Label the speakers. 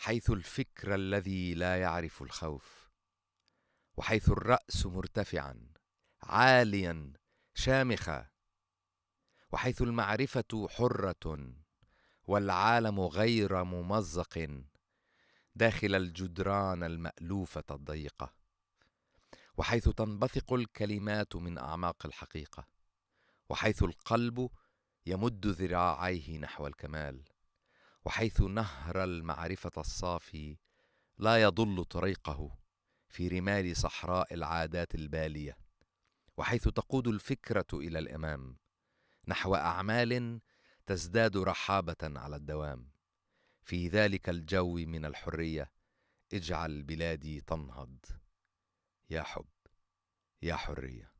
Speaker 1: حيث الفكر الذي لا يعرف الخوف وحيث الرأس مرتفعا عاليا شامخا وحيث المعرفة حرة والعالم غير ممزق داخل الجدران المألوفة الضيقة وحيث تنبثق الكلمات من أعماق الحقيقة وحيث القلب يمد ذراعيه نحو الكمال. وحيث نهر المعرفة الصافي لا يضل طريقه في رمال صحراء العادات البالية وحيث تقود الفكرة إلى الإمام نحو أعمال تزداد رحابة على الدوام. في ذلك الجو من الحرية اجعل بلادي تنهض. يا حب يا حرية.